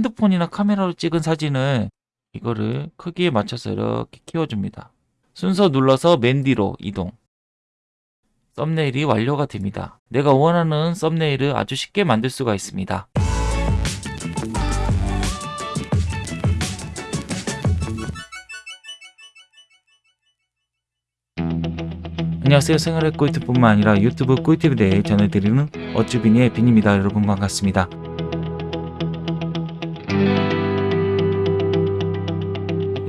핸드폰이나 카메라로 찍은 사진을 이거를 크기에 맞춰서 이렇게 키워줍니다. 순서 눌러서 맨 뒤로 이동. 썸네일이 완료가 됩니다. 내가 원하는 썸네일을 아주 쉽게 만들 수가 있습니다. 안녕하세요. 생활의 꿀팁뿐만 아니라 유튜브 꿀팁에 대해 전해드리는 어쭈비니의 빈입니다. 여러분 반갑습니다.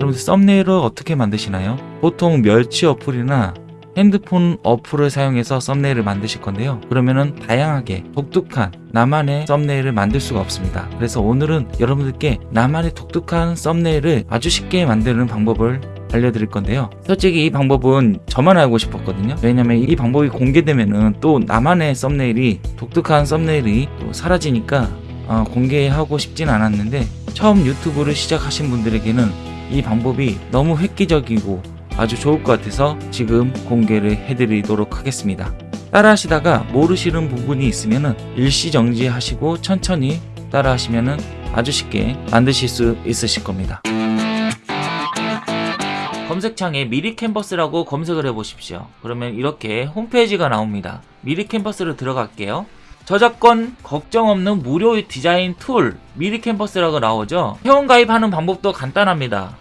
여러분들 썸네일을 어떻게 만드시나요? 보통 멸치 어플이나 핸드폰 어플을 사용해서 썸네일을 만드실 건데요. 그러면은 다양하게 독특한 나만의 썸네일을 만들 수가 없습니다. 그래서 오늘은 여러분들께 나만의 독특한 썸네일을 아주 쉽게 만드는 방법을 알려드릴 건데요. 솔직히 이 방법은 저만 알고 싶었거든요. 왜냐면 이 방법이 공개되면은 또 나만의 썸네일이 독특한 썸네일이 또 사라지니까 어, 공개하고 싶진 않았는데 처음 유튜브를 시작하신 분들에게는 이 방법이 너무 획기적이고 아주 좋을 것 같아서 지금 공개를 해드리도록 하겠습니다. 따라 하시다가 모르시는 부분이 있으면 일시정지 하시고 천천히 따라 하시면 아주 쉽게 만드실 수 있으실 겁니다. 검색창에 미리 캔버스라고 검색을 해 보십시오. 그러면 이렇게 홈페이지가 나옵니다. 미리 캔버스로 들어갈게요. 저작권 걱정 없는 무료 디자인 툴 미리캔버스라고 나오죠. 회원 가입하는 방법도 간단합니다.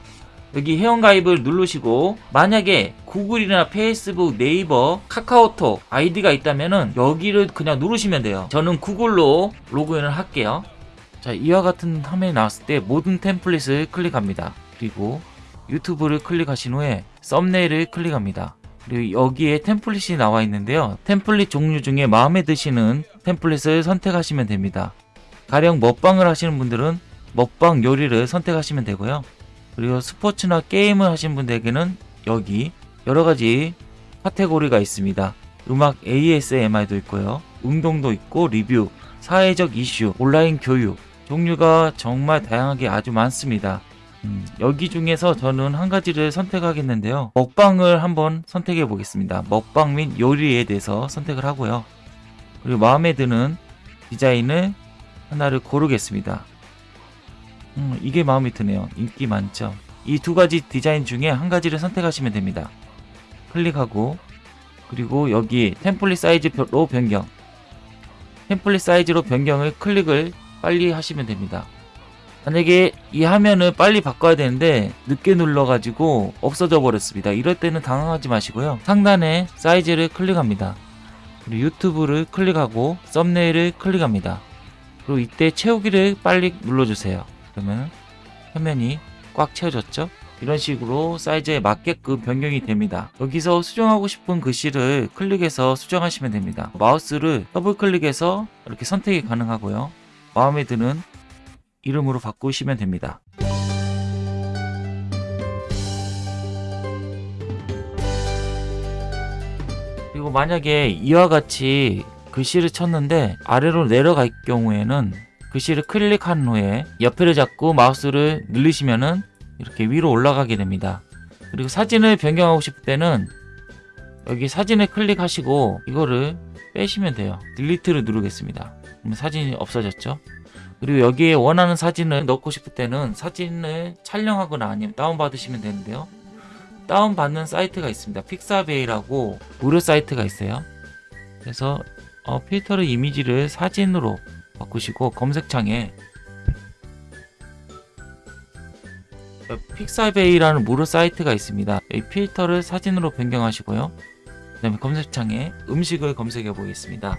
여기 회원가입을 누르시고 만약에 구글이나 페이스북, 네이버, 카카오톡 아이디가 있다면 은 여기를 그냥 누르시면 돼요. 저는 구글로 로그인을 할게요. 자 이와 같은 화면이 나왔을 때 모든 템플릿을 클릭합니다. 그리고 유튜브를 클릭하신 후에 썸네일을 클릭합니다. 그리고 여기에 템플릿이 나와 있는데요. 템플릿 종류 중에 마음에 드시는 템플릿을 선택하시면 됩니다. 가령 먹방을 하시는 분들은 먹방 요리를 선택하시면 되고요. 그리고 스포츠나 게임을 하신 분들에게는 여기 여러가지 카테고리가 있습니다. 음악 ASMR도 있고요. 운동도 있고 리뷰, 사회적 이슈, 온라인 교육 종류가 정말 다양하게 아주 많습니다. 음, 여기 중에서 저는 한 가지를 선택하겠는데요. 먹방을 한번 선택해 보겠습니다. 먹방 및 요리에 대해서 선택을 하고요. 그리고 마음에 드는 디자인을 하나를 고르겠습니다. 음, 이게 마음에 드네요. 인기 많죠. 이 두 가지 디자인 중에 한 가지를 선택하시면 됩니다. 클릭하고 그리고 여기 템플릿 사이즈로 변경 템플릿 사이즈로 변경을 클릭을 빨리 하시면 됩니다. 만약에 이 화면을 빨리 바꿔야 되는데 늦게 눌러가지고 없어져 버렸습니다. 이럴 때는 당황하지 마시고요. 상단에 사이즈를 클릭합니다. 그리고 유튜브를 클릭하고 썸네일을 클릭합니다. 그리고 이때 채우기를 빨리 눌러주세요. 그러면 화면이 꽉 채워졌죠? 이런 식으로 사이즈에 맞게끔 변경이 됩니다. 여기서 수정하고 싶은 글씨를 클릭해서 수정하시면 됩니다. 마우스를 더블 클릭해서 이렇게 선택이 가능하고요. 마음에 드는 이름으로 바꾸시면 됩니다. 그리고 만약에 이와 같이 글씨를 쳤는데 아래로 내려갈 경우에는 글씨를 클릭한 후에 옆에를 잡고 마우스를 늘리시면은 이렇게 위로 올라가게 됩니다. 그리고 사진을 변경하고 싶을 때는 여기 사진을 클릭하시고 이거를 빼시면 돼요. delete를 누르겠습니다. 그럼 사진이 없어졌죠? 그리고 여기에 원하는 사진을 넣고 싶을 때는 사진을 촬영하거나 아니면 다운받으시면 되는데요. 다운받는 사이트가 있습니다. 픽사베이라고 무료 사이트가 있어요. 그래서 어, 필터를 이미지를 사진으로 바꾸시고 검색창에 픽사베이라는 무료 사이트가 있습니다. 이 필터를 사진으로 변경하시고요. 그 다음에 검색창에 음식을 검색해 보겠습니다.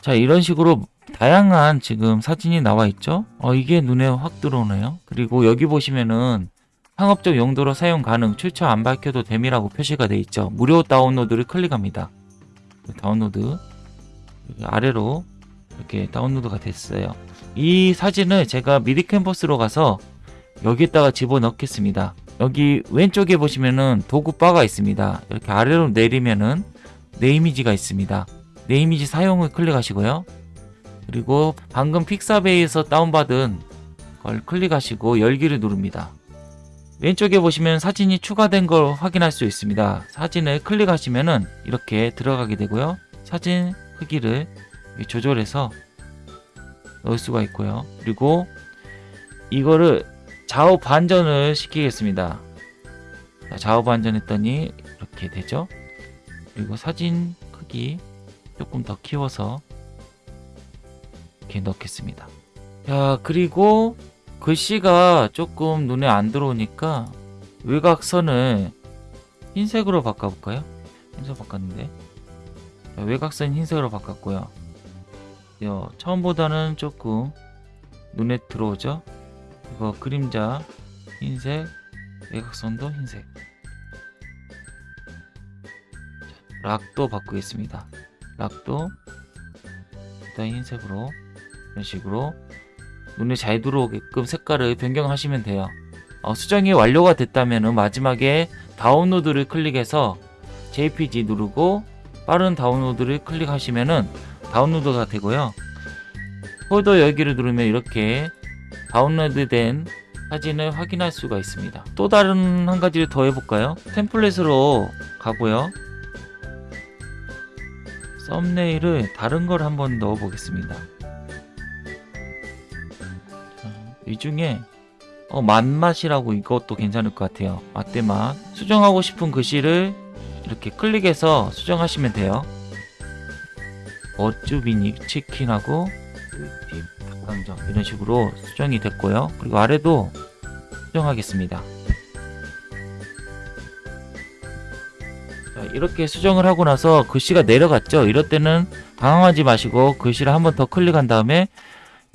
자 이런 식으로 다양한 지금 사진이 나와 있죠 어, 이게 눈에 확 들어오네요 그리고 여기 보시면은 상업적 용도로 사용 가능 출처 안 밝혀도 됨이라고 표시가 되어 있죠 무료 다운로드를 클릭합니다 다운로드 아래로 이렇게 다운로드가 됐어요 이 사진을 제가 미리 캔버스로 가서 여기에다가 집어넣겠습니다 여기 왼쪽에 보시면은 도구 바가 있습니다 이렇게 아래로 내리면은 내 이미지가 있습니다 내 이미지 사용을 클릭하시고요 그리고 방금 픽사베이에서 다운받은 걸 클릭하시고 열기를 누릅니다. 왼쪽에 보시면 사진이 추가된 걸 확인할 수 있습니다. 사진을 클릭하시면은 이렇게 들어가게 되고요. 사진 크기를 조절해서 넣을 수가 있고요. 그리고 이거를 좌우 반전을 시키겠습니다. 자, 좌우 반전했더니 이렇게 되죠. 그리고 사진 크기 조금 더 키워서 이렇게 넣겠습니다. 자, 그리고 글씨가 조금 눈에 안 들어오니까 외곽선을 흰색으로 바꿔볼까요? 흰색 바꿨는데 자, 외곽선 흰색으로 바꿨고요. 요, 처음보다는 조금 눈에 들어오죠? 이거 그림자 흰색, 외곽선도 흰색. 자, 락도 바꾸겠습니다. 락도 일단 흰색으로 이런 식으로 눈에 잘 들어오게끔 색깔을 변경하시면 돼요. 어, 수정이 완료가 됐다면 마지막에 다운로드를 클릭해서 JPG 누르고 빠른 다운로드를 클릭하시면 은 다운로드가 되고요. 폴더 열기를 누르면 이렇게 다운로드된 사진을 확인할 수가 있습니다. 또 다른 한 가지를 더 해볼까요? 템플릿으로 가고요. 썸네일을 다른 걸 한번 넣어 보겠습니다. 이 중에 어, 맛맛이라고 이것도 괜찮을 것 같아요. 맛대 맛. 수정하고 싶은 글씨를 이렇게 클릭해서 수정하시면 돼요. 어쭈비니 치킨하고 꿀팁 닭강정 이런 식으로 수정이 됐고요. 그리고 아래도 수정하겠습니다. 자, 이렇게 수정을 하고 나서 글씨가 내려갔죠. 이럴 때는 당황하지 마시고 글씨를 한 번 더 클릭한 다음에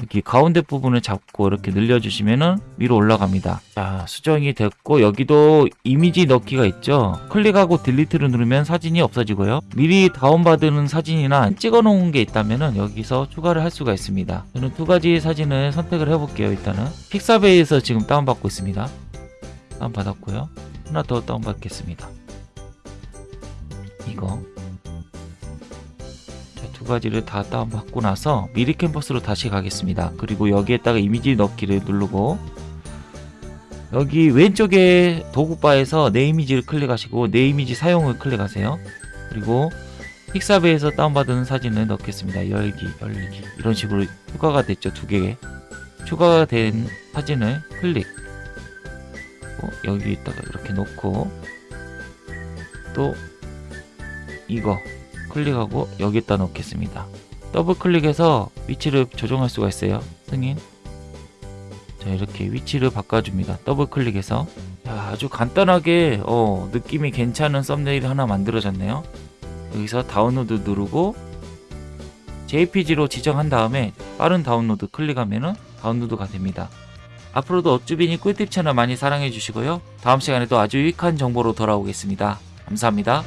여기 가운데 부분을 잡고 이렇게 늘려주시면은 위로 올라갑니다. 자, 수정이 됐고 여기도 이미지 넣기가 있죠. 클릭하고 딜리트를 누르면 사진이 없어지고요. 미리 다운받은 사진이나 찍어 놓은 게 있다면은 여기서 추가를 할 수가 있습니다. 저는 두 가지 사진을 선택을 해볼게요. 일단은 픽사베이에서 지금 다운받고 있습니다. 다운받았고요. 하나 더 다운받겠습니다. 이거 두 가지를 다 다운받고 나서 미리 캔버스로 다시 가겠습니다. 그리고 여기에다가 이미지 넣기를 누르고 여기 왼쪽에 도구바에서 내 이미지를 클릭하시고 내 이미지 사용을 클릭하세요. 그리고 픽사베에서 다운받은 사진을 넣겠습니다. 열기, 열기 이런 식으로 추가가 됐죠. 두 개. 추가가 된 사진을 클릭 여기에다가 이렇게 놓고 또 이거 클릭하고 여기다 넣겠습니다. 더블 클릭해서 위치를 조정할 수가 있어요. 승인. 자 이렇게 위치를 바꿔줍니다. 더블 클릭해서 자, 아주 간단하게 어, 느낌이 괜찮은 썸네일 하나 만들어졌네요. 여기서 다운로드 누르고 JPG로 지정한 다음에 빠른 다운로드 클릭하면 다운로드가 됩니다. 앞으로도 어쭈비니 꿀팁 채널 많이 사랑해 주시고요. 다음 시간에도 아주 유익한 정보로 돌아오겠습니다. 감사합니다.